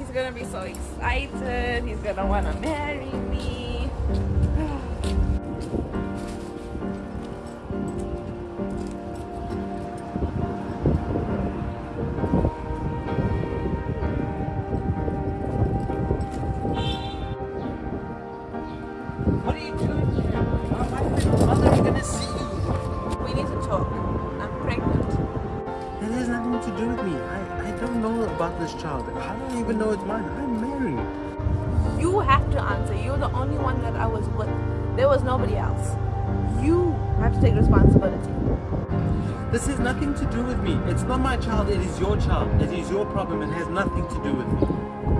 he's gonna be so excited. He's gonna wanna marry me. What are you doing here? My mother is gonna see you. To do with me. I, I don't know about this child. I don't even know it's mine. I'm married. You have to answer. You're the only one that I was with. There was nobody else. You have to take responsibility. This has nothing to do with me. It's not my child. It is your child. It is your problem. It has nothing to do with me.